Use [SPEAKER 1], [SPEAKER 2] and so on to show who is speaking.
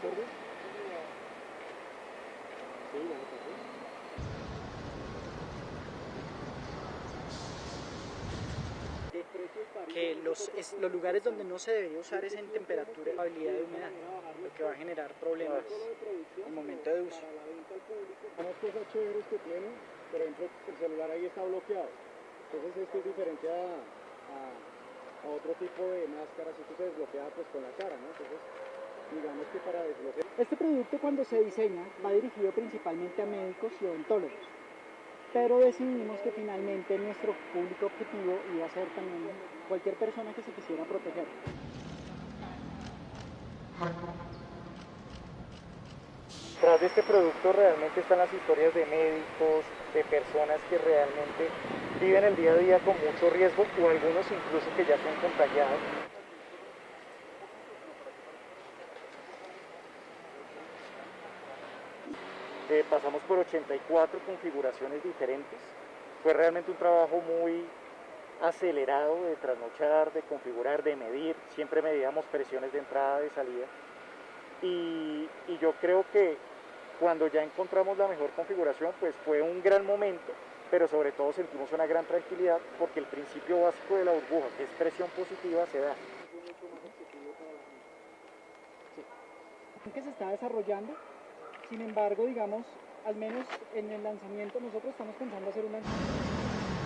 [SPEAKER 1] acuerdo? Sí,
[SPEAKER 2] que los, es- los lugares donde no se debería usar es en temperatura y habilidad de humedad, lo que va a generar problemas al momento de uso.
[SPEAKER 1] Unas cosas chéveres que tiene, por ejemplo, el celular ahí está bloqueado. Entonces esto es diferente a, a- a otro tipo de máscaras, esto se desbloquea pues con la cara, ¿no? Entonces,
[SPEAKER 2] Este producto cuando se diseña va dirigido principalmente a médicos y odontólogos, pero decidimos que finalmente nuestro público objetivo iba a ser también cualquier persona que se quisiera proteger.
[SPEAKER 3] Tras de este producto realmente están las historias de médicos, de personas que realmente viven el día a día con mucho riesgo o algunos incluso que ya se han Pasamos por 84 configuraciones diferentes. Fue realmente un trabajo muy acelerado de trasnochar, de configurar, de medir. Siempre medíamos presiones de entrada, de salida. Y, y yo creo que cuando ya encontramos la mejor configuración, pues fue un gran momento, pero sobre todo sentimos una gran tranquilidad porque el principio básico de la burbuja, que es presión positiva, se da.
[SPEAKER 2] que se está desarrollando. Sin embargo, digamos, al menos en el lanzamiento nosotros estamos pensando hacer un.